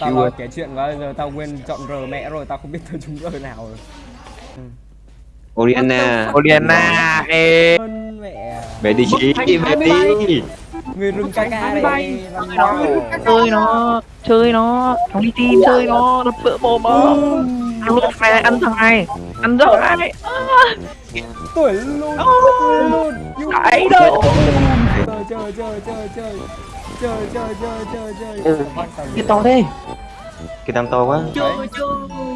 mà tao rồi. kể chuyện quá giờ tao quên chọn R mẹ rồi tao không biết tao trúng R nào rồi. Oriana Oriana ê. Mẹ. Về đi chí về đi. người rừng đây làm sao chơi nó chơi nó nó đi team chơi nó nó bữa bồ bơ ăn luôn phải ăn thằng này ăn thằng này. Tuổi luôn tuổi luôn. Yêu Đấy đâu. chơi chơi chơi chơi chơi chơi chơi chơi chơi chơi cái to thế. Cái tam to quá. Chơi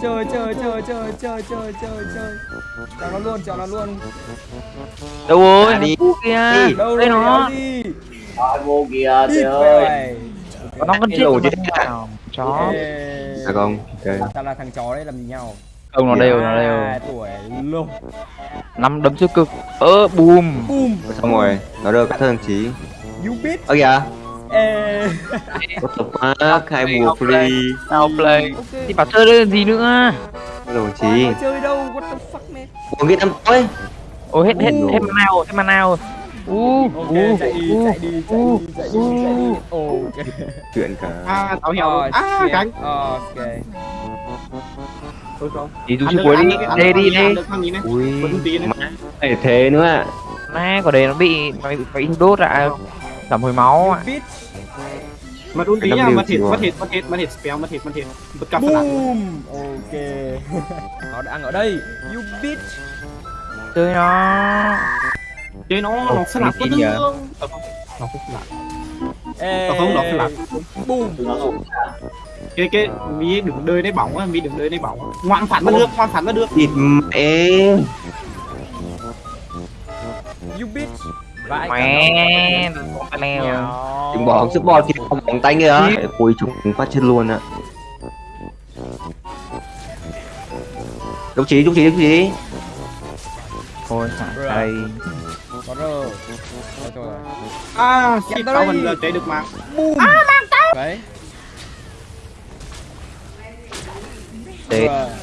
chơi chơi chơi chơi chơi chơi chơi chơi chọn nó luôn chọn nó luôn. Đâu rồi? À, đi. kìa đâu đây rồi nó. đi Thôi vô kìa trời ơi. Nó vẫn chết không vào. chó. À không ok tao là thằng chó đấy làm gì nhau? Không nó đều nó À, đều tuổi luôn năm đấm siêu cực. Ơ boom boom xong rồi nó được các thằng chí. You bitch. Ơ kìa Ê. what the fuck? Hai mùa free. nào play ok. Thì bảo chơi đây làm gì nữa? Đồng chí Ờ, chơi đâu? What the fuck man? Một cái tam tối ôi hết hết hết mana rồi hết mana rồi u ok u chạy đi chạy đi chạy đi chạy đi chạy đi ok. Chuyện cả. À tao hiểu. Rồi à cánh ok. Thôi không. Đi được, cuối đi. đây đi đây ui. Thế nữa ạ. Má có đề nó bị nó bị đốt ạ giảm hồi máu ạ mặt ulti nha mặt hit mặt hit mặt hit mặt hit spell mặt hit mặt hit bật cặp boom. ok. Nó đang ở đây. You bitch chơi nó. Chơi nó nó sẽ làm có tương đương ờ, nó cũng làm ờ, ờ, không nó phải làm boom. Cái cái mi đứng đời đấy bỏng á mi đứng đời đấy bỏng. Ngoan phản bắt được ngoan phản bắt được thịt em you bitch mẹ. leo đừng bỏ sức bò kia không bóng tay kìa cuối chúng phát chết luôn ạ đúng chí, đúng chí, đúng chí. Thôi, thả đây À, kịp tao mình là chạy được mà. Boom À, mạng tao. Đấy.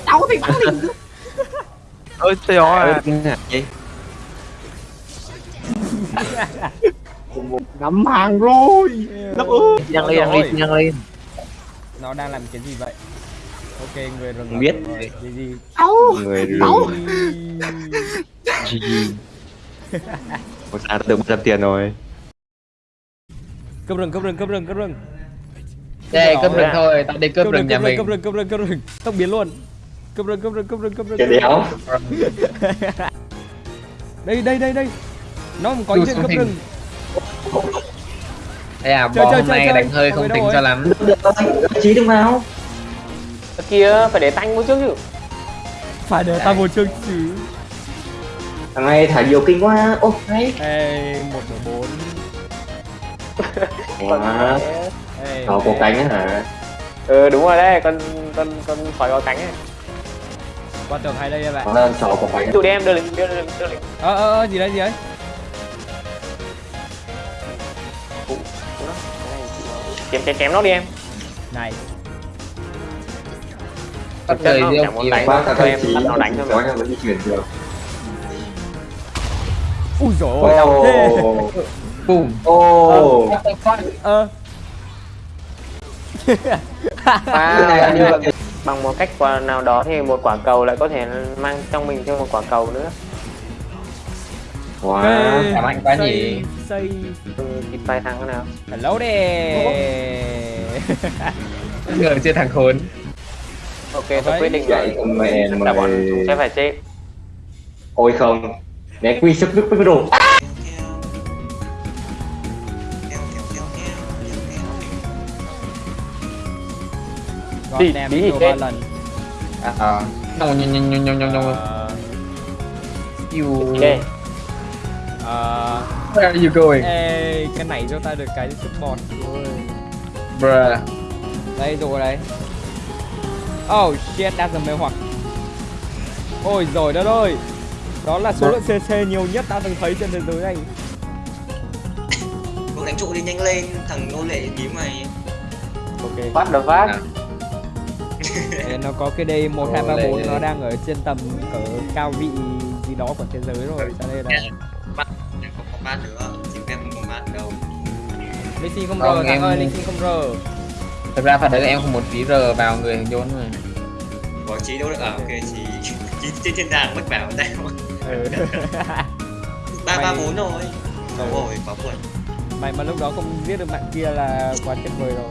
Tao thì bắn đi Ôi, tèo à Gì? ngắm hàng rồi. Lấp ơi nhăng lên nhăng lên nhăng lên. Nó đang làm cái gì vậy? Ok người rừng Không biết. gì áo người Máu. GG một sao được 100 tiền rồi. Cướp rừng cướp rừng cướp rừng cướp rừng. Đây, cướp rừng thôi, tao đi cướp rừng nhà mình. cướp rừng cướp rừng cướp rừng. Tốc biến luôn. Cướp rừng cướp rừng cướp rừng cướp rừng. Tiền đéo. Đây đây đây đây nó có Đu chuyện hình. rừng Đây à, chơi, hôm chơi, nay đánh hơi không tính cho lắm. Chí đừng vào. Kia phải để tanh một trước chứ. Phải để ta một chương chứ. Thằng này thả nhiều kinh quá. Ô hay. Ê một nửa bốn. Quá ê nó có cánh á hả? Ừ đúng rồi đấy con con con sói có cánh ấy. Qua tường hay đây em bạn. Nó là trò có cánh. Tụi đi em đưa lính đưa lính đưa lính ờ ờ ờ, gì đấy gì đấy chém chém chém nó đi em. Này. Nó riêng chẳng muốn nhiều đánh. quá cả Thôi em chí bắt nó đánh thôi mà. vẫn di chuyển được. Ui dồi ôi thế. Ô ờ bằng một cách nào đó thì một quả cầu lại có thể mang trong mình thêm một quả cầu nữa Wow, Ê, cảm anh quá nhỉ. Xây Kịp tay thắng thế nào? Hello đè Ngờ chơi thằng khốn. Ok, tôi quyết định rồi Chúng ta bọn sẽ phải chết. Ôi không. Né quy sức nước với đồ. Đi, đi, đi, đi À, à. Nhông, nhông, nhông, nhông, nhông, nhông, nhông. Ok ờ, Where are you going? ê cái này cho ta được cái support rồi Bruh. Đây rồi đấy oh shit đang dần mê hoặc. Ôi rồi đất ơi. Đó là số lượng cc nhiều nhất ta từng thấy trên thế giới này. Cậu đánh trụ đi nhanh lên, thằng nô lệ bí mày. Ok. Bắt được phát À. Nó có cái đây một hai ba Ồ, bốn đây. nó đang ở trên tầm cỡ cao vị gì đó của thế giới rồi cho nên là Bát nữa, chỉ em không có bát đâu. Xin không Không, rờ thằng em- ơi Xin không rờ Thật ra phải thấy là em không muốn phí rờ vào người thằng John mà Bỏ trí đâu được à? Ok chị Chị trên trên đàn mất bảo tay ừ. Ba ba Mày- bốn rồi. Đúng rồi quá buồn. Mày mà lúc đó không giết được bạn kia là quá tuyệt vời rồi